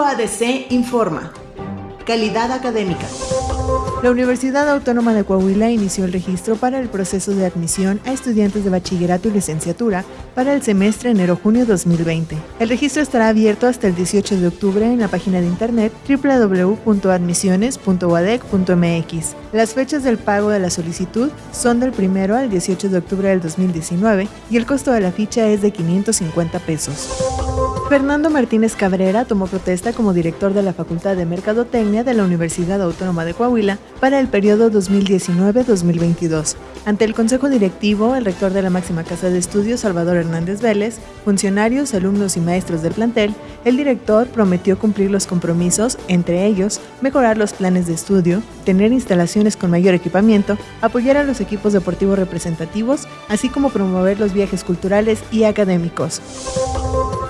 UADC informa. Calidad académica. La Universidad Autónoma de Coahuila inició el registro para el proceso de admisión a estudiantes de bachillerato y licenciatura para el semestre enero-junio 2020. El registro estará abierto hasta el 18 de octubre en la página de internet www.admisiones.uadec.mx. Las fechas del pago de la solicitud son del 1 al 18 de octubre del 2019 y el costo de la ficha es de 550 pesos. Fernando Martínez Cabrera tomó protesta como director de la Facultad de Mercadotecnia de la Universidad Autónoma de Coahuila para el periodo 2019-2022. Ante el Consejo Directivo, el rector de la máxima casa de estudios, Salvador Hernández Vélez, funcionarios, alumnos y maestros del plantel, el director prometió cumplir los compromisos, entre ellos, mejorar los planes de estudio, tener instalaciones con mayor equipamiento, apoyar a los equipos deportivos representativos, así como promover los viajes culturales y académicos.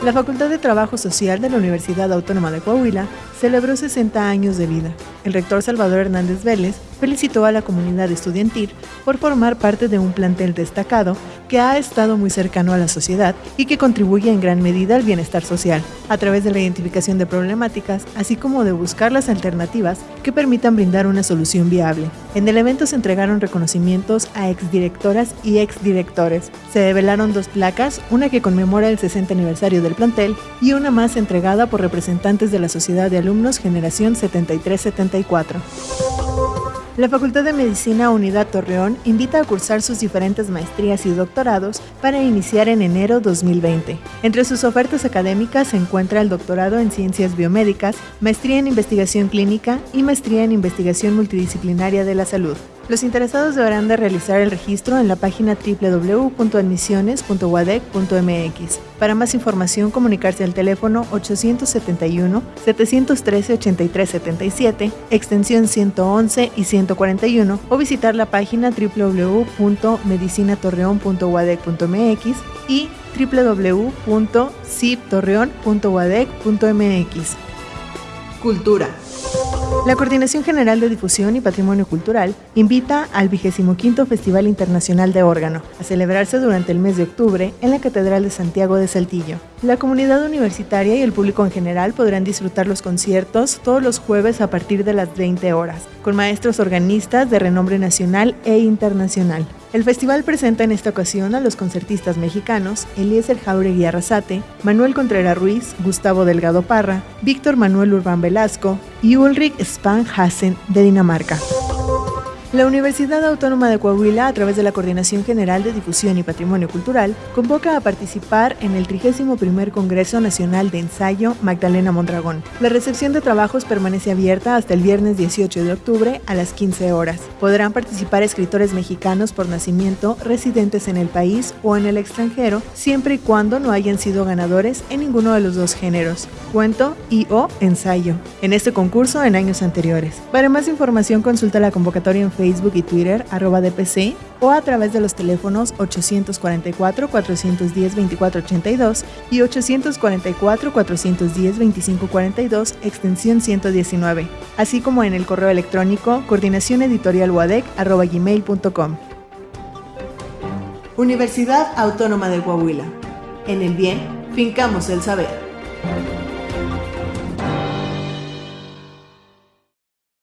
La Facultad de Trabajo Social de la Universidad Autónoma de Coahuila celebró 60 años de vida. El rector Salvador Hernández Vélez felicitó a la comunidad estudiantil por formar parte de un plantel destacado que ha estado muy cercano a la sociedad y que contribuye en gran medida al bienestar social, a través de la identificación de problemáticas, así como de buscar las alternativas que permitan brindar una solución viable. En el evento se entregaron reconocimientos a exdirectoras y exdirectores. Se develaron dos placas, una que conmemora el 60 aniversario del plantel y una más entregada por representantes de la Sociedad de Alumnos Generación 7374. La Facultad de Medicina Unidad Torreón invita a cursar sus diferentes maestrías y doctorados para iniciar en enero 2020. Entre sus ofertas académicas se encuentra el doctorado en Ciencias Biomédicas, maestría en Investigación Clínica y maestría en Investigación Multidisciplinaria de la Salud. Los interesados deberán de realizar el registro en la página www.admisiones.wadec.mx. Para más información, comunicarse al teléfono 871-713-8377, extensión 111 y 141, o visitar la página www.medicinatorreon.wadec.mx y www.ciptorreon.wadec.mx. Cultura. La Coordinación General de Difusión y Patrimonio Cultural invita al 25 Festival Internacional de Órgano a celebrarse durante el mes de octubre en la Catedral de Santiago de Saltillo. La comunidad universitaria y el público en general podrán disfrutar los conciertos todos los jueves a partir de las 20 horas, con maestros organistas de renombre nacional e internacional. El festival presenta en esta ocasión a los concertistas mexicanos Eliezer Jauregui Arrasate, Manuel Contreras Ruiz, Gustavo Delgado Parra, Víctor Manuel Urbán Velasco y Ulrich Spang Hassen de Dinamarca. La Universidad Autónoma de Coahuila, a través de la Coordinación General de Difusión y Patrimonio Cultural, convoca a participar en el 31 Congreso Nacional de Ensayo Magdalena Mondragón. La recepción de trabajos permanece abierta hasta el viernes 18 de octubre a las 15 horas. Podrán participar escritores mexicanos por nacimiento residentes en el país o en el extranjero, siempre y cuando no hayan sido ganadores en ninguno de los dos géneros, cuento y o ensayo, en este concurso en años anteriores. Para más información consulta la convocatoria en Facebook y Twitter, arroba DPC, o a través de los teléfonos 844-410-2482 y 844-410-2542, extensión 119, así como en el correo electrónico coordinacioneditorialwadec.com. Universidad Autónoma de Coahuila. En el bien, fincamos el saber.